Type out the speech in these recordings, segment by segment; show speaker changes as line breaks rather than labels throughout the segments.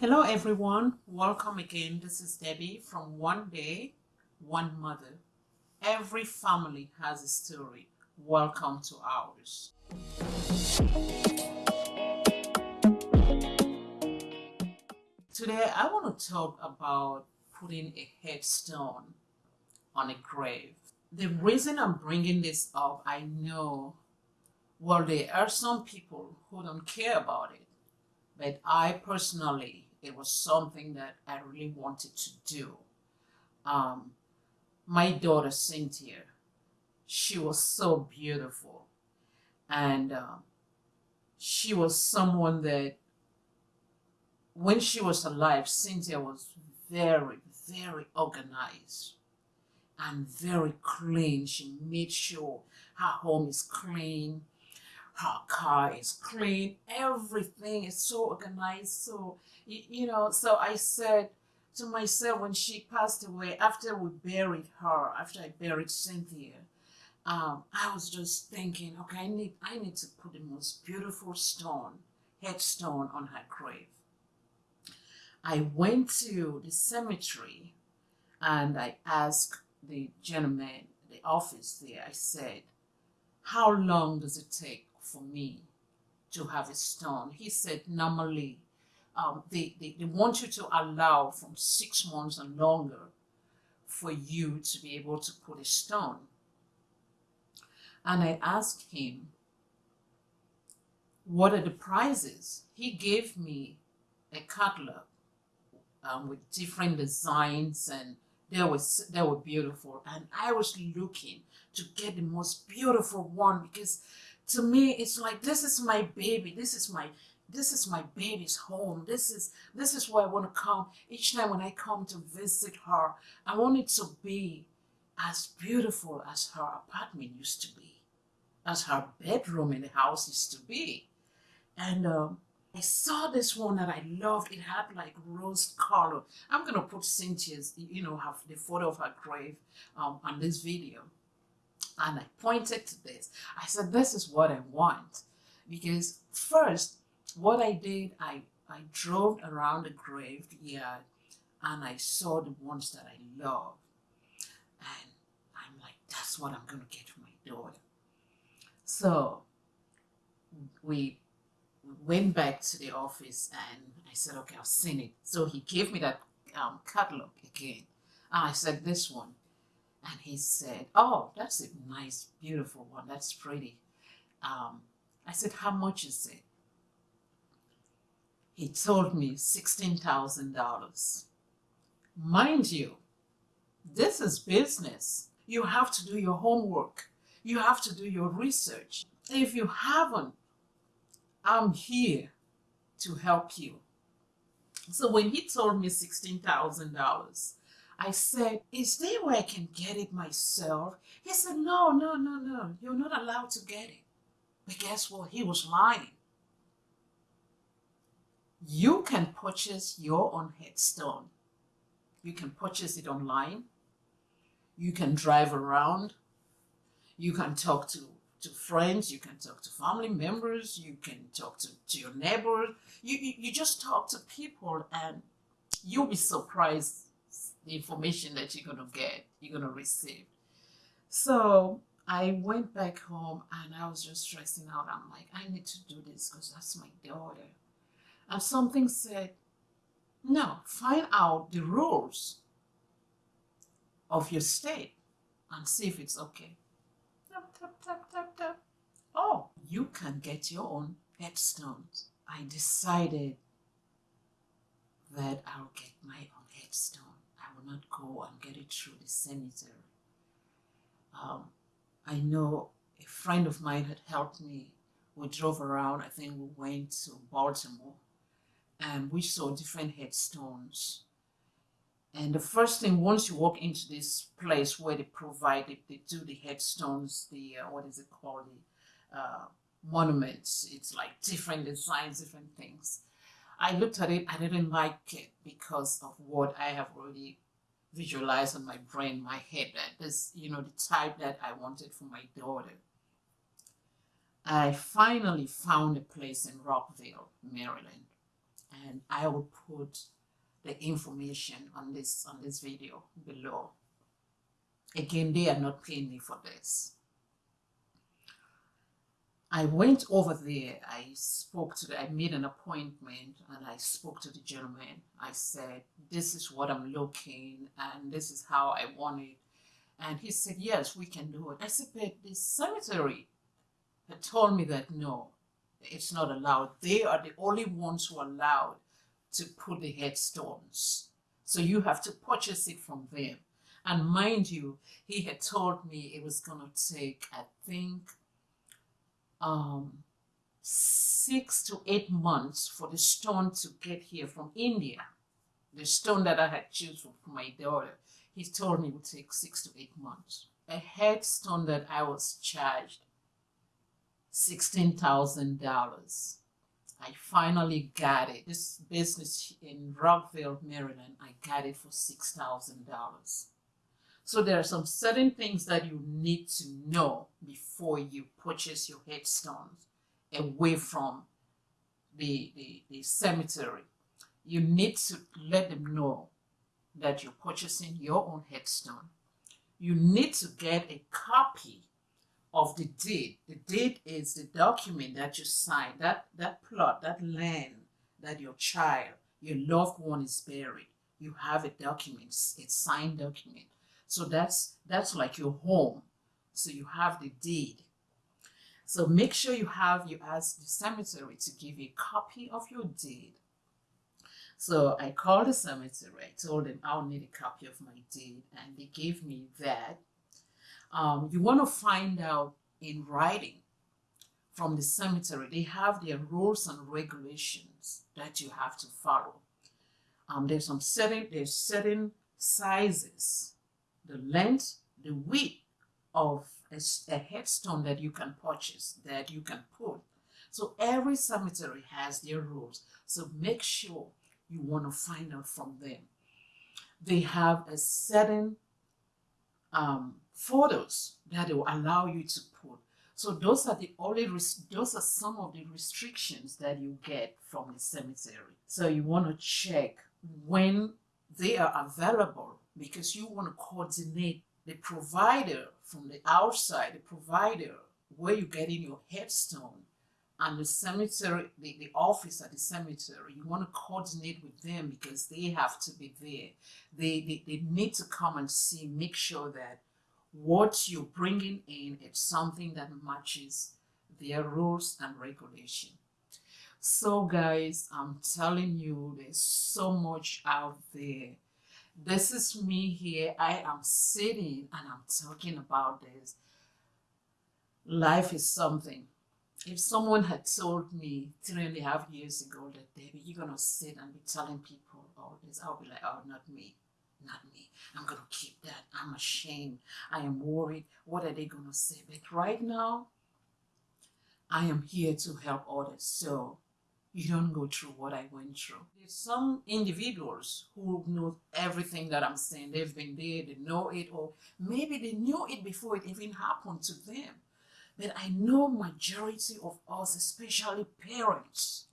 Hello everyone, welcome again. This is Debbie from One Day, One Mother. Every family has a story. Welcome to ours. Today I want to talk about putting a headstone on a grave. The reason I'm bringing this up, I know, well, there are some people who don't care about it, but I personally it was something that I really wanted to do. Um, my daughter Cynthia, she was so beautiful, and uh, she was someone that when she was alive, Cynthia was very, very organized and very clean. She made sure her home is clean, her car is clean, everything is so organized. So you, you know, so I said to myself when she passed away, after we buried her, after I buried Cynthia, um, I was just thinking, okay, I need, I need to put the most beautiful stone, headstone on her grave. I went to the cemetery and I asked the gentleman, the office there, I said, how long does it take for me to have a stone? He said, normally um, they, they, they want you to allow from six months and longer for you to be able to put a stone. And I asked him, what are the prizes? He gave me a catalog um, with different designs and they were, they were beautiful. And I was looking to get the most beautiful one because to me, it's like, this is my baby. This is my this is my baby's home. This is this is where I want to come. Each time when I come to visit her, I want it to be as beautiful as her apartment used to be, as her bedroom in the house used to be. And um, I saw this one that I loved. It had like rose color. I'm gonna put Cynthia's, you know, have the photo of her grave um, on this video. And I pointed to this. I said, this is what I want. Because first, what I did, I, I drove around the graveyard and I saw the ones that I love. And I'm like, that's what I'm going to get for my daughter. So we went back to the office and I said, okay, I've seen it. So he gave me that um, catalog again. And I said, this one. And he said, oh, that's a nice, beautiful one. That's pretty. Um, I said, how much is it? He told me $16,000. Mind you, this is business. You have to do your homework. You have to do your research. If you haven't, I'm here to help you. So when he told me $16,000, I said, is there where I can get it myself? He said, no, no, no, no. You're not allowed to get it. But guess what? He was lying you can purchase your own headstone. You can purchase it online. You can drive around. You can talk to, to friends. You can talk to family members. You can talk to, to your neighbors. You, you, you just talk to people and you'll be surprised the information that you're going to get, you're going to receive. So I went back home and I was just stressing out. I'm like, I need to do this because that's my daughter and something said, no, find out the rules of your state and see if it's okay. Tap, tap, tap, tap, tap. Oh, you can get your own headstones. I decided that I'll get my own headstone. I will not go and get it through the cemetery. Um, I know a friend of mine had helped me. We drove around, I think we went to Baltimore and we saw different headstones. And the first thing, once you walk into this place where they provide, it, they do the headstones, the, uh, what is it called, the uh, monuments. It's like different designs, different things. I looked at it, I didn't like it because of what I have already visualized in my brain, my head, that this, you know, the type that I wanted for my daughter. I finally found a place in Rockville, Maryland and I will put the information on this on this video below. Again, they are not paying me for this. I went over there. I spoke to the, I made an appointment and I spoke to the gentleman. I said, this is what I'm looking and this is how I want it. And he said, yes, we can do it. I said, but the cemetery had told me that no, it's not allowed. They are the only ones who are allowed to put the headstones. So you have to purchase it from them. And mind you, he had told me it was going to take, I think, um, six to eight months for the stone to get here from India. The stone that I had chosen for my daughter, he told me it would take six to eight months. A headstone that I was charged $16,000. I finally got it. This business in Rockville, Maryland, I got it for $6,000. So there are some certain things that you need to know before you purchase your headstones away from the, the, the cemetery. You need to let them know that you're purchasing your own headstone. You need to get a copy of the deed. The deed is the document that you sign, that, that plot, that land that your child, your loved one is buried. You have a document, a signed document so that's that's like your home. So you have the deed. So make sure you have you ask the cemetery to give you a copy of your deed. So I called the cemetery. I told them I'll need a copy of my deed, and they gave me that. Um, you want to find out in writing from the cemetery. They have their rules and regulations that you have to follow. Um, there's some certain there's certain sizes the length, the width of a, a headstone that you can purchase, that you can put. So every cemetery has their rules. So make sure you want to find out from them. They have a certain um, photos that will allow you to put. So those are the only those are some of the restrictions that you get from the cemetery. So you want to check when they are available because you want to coordinate the provider from the outside, the provider where you're getting your headstone and the cemetery, the, the office at the cemetery, you want to coordinate with them because they have to be there. They, they, they need to come and see, make sure that what you're bringing in is something that matches their rules and regulation. So guys, I'm telling you, there's so much out there this is me here. I am sitting and I'm talking about this. Life is something. If someone had told me three and a half years ago that, Debbie, you're going to sit and be telling people all this, I'll be like, oh, not me. Not me. I'm going to keep that. I'm ashamed. I am worried. What are they going to say? But right now, I am here to help others. So you don't go through what I went through. There's some individuals who know everything that I'm saying. They've been there, they know it, or maybe they knew it before it even happened to them. But I know majority of us, especially parents,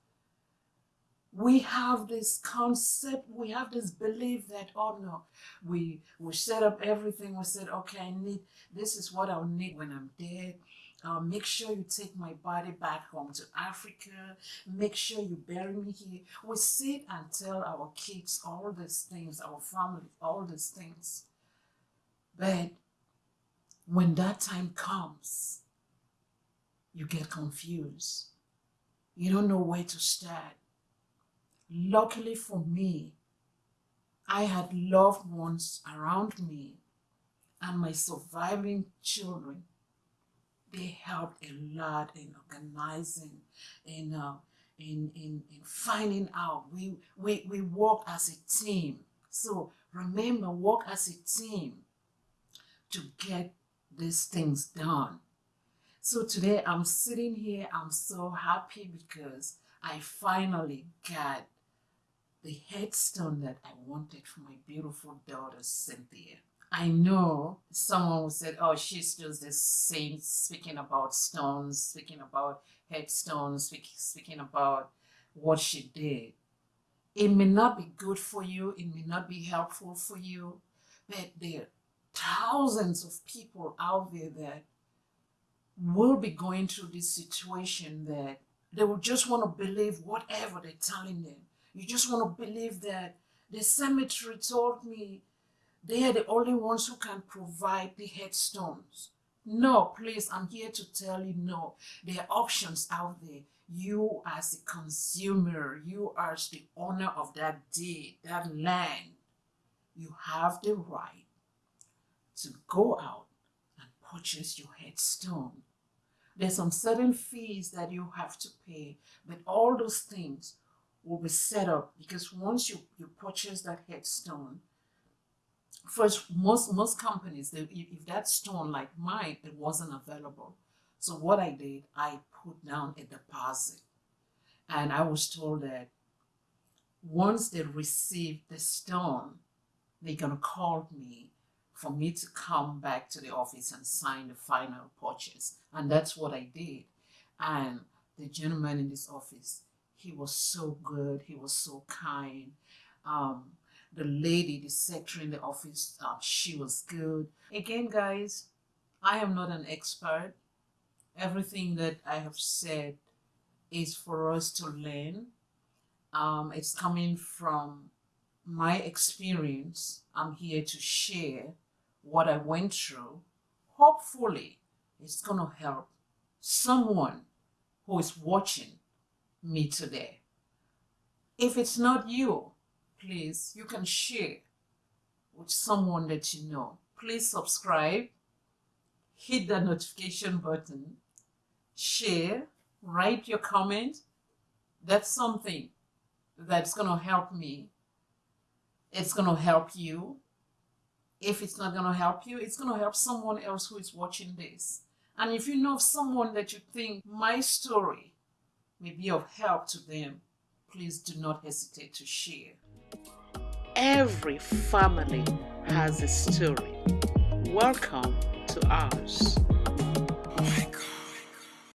we have this concept, we have this belief that, oh no, we, we set up everything. We said, okay, I need, this is what I'll need when I'm dead uh, make sure you take my body back home to Africa. Make sure you bury me here. We sit and tell our kids all these things, our family, all these things. But when that time comes, you get confused. You don't know where to start. Luckily for me, I had loved ones around me and my surviving children they helped a lot in organizing, in, uh, in, in, in finding out. We, we, we work as a team. So remember, work as a team to get these things done. So today I'm sitting here, I'm so happy because I finally got the headstone that I wanted for my beautiful daughter, Cynthia. I know someone who said, oh, she's just this saint speaking about stones, speaking about headstones, speak, speaking about what she did. It may not be good for you, it may not be helpful for you, but there are thousands of people out there that will be going through this situation that they will just want to believe whatever they're telling them. You just want to believe that the cemetery told me they are the only ones who can provide the headstones. No, please, I'm here to tell you no. There are options out there. You as a consumer, you as the owner of that deed, that land, you have the right to go out and purchase your headstone. There's some certain fees that you have to pay, but all those things will be set up because once you, you purchase that headstone, first most most companies they, if, that stone like mine it wasn't available. So what i did i put down a deposit. And i was told that once they receive the stone they're gonna call me for me to come back to the office and sign the final purchase. And that's what i did. And the gentleman in this office he was so good he was so kind. Um, the lady, the secretary in the office, she was good. Again, guys, I am not an expert. Everything that I have said is for us to learn. Um, it's coming from my experience. I'm here to share what I went through. Hopefully, it's going to help someone who is watching me today. If it's not you, please, you can share with someone that you know. Please subscribe, hit the notification button, share, write your comment. That's something that's going to help me. It's going to help you. If it's not going to help you, it's going to help someone else who is watching this. And if you know someone that you think my story may be of help to them, please do not hesitate to share. Every family has a story. Welcome to ours.